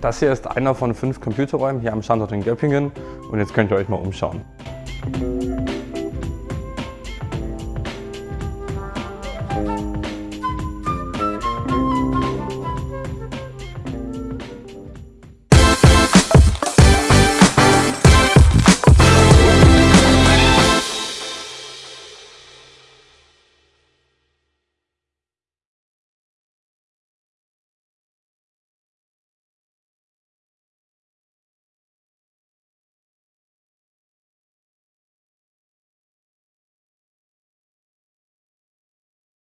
Das hier ist einer von fünf Computerräumen hier am Standort in Göppingen und jetzt könnt ihr euch mal umschauen.